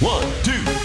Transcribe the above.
One, two,